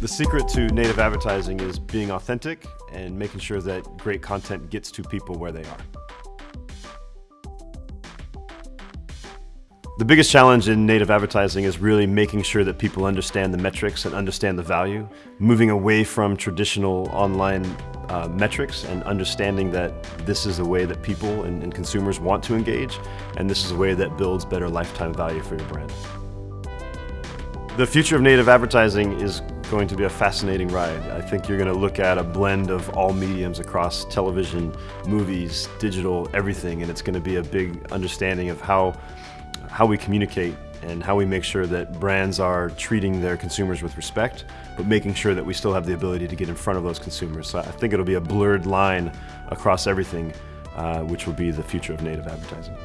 The secret to native advertising is being authentic and making sure that great content gets to people where they are. The biggest challenge in native advertising is really making sure that people understand the metrics and understand the value, moving away from traditional online uh, metrics and understanding that this is the way that people and, and consumers want to engage, and this is a way that builds better lifetime value for your brand. The future of native advertising is going to be a fascinating ride. I think you're going to look at a blend of all mediums across television, movies, digital, everything, and it's going to be a big understanding of how, how we communicate and how we make sure that brands are treating their consumers with respect, but making sure that we still have the ability to get in front of those consumers. So I think it'll be a blurred line across everything, uh, which will be the future of native advertising.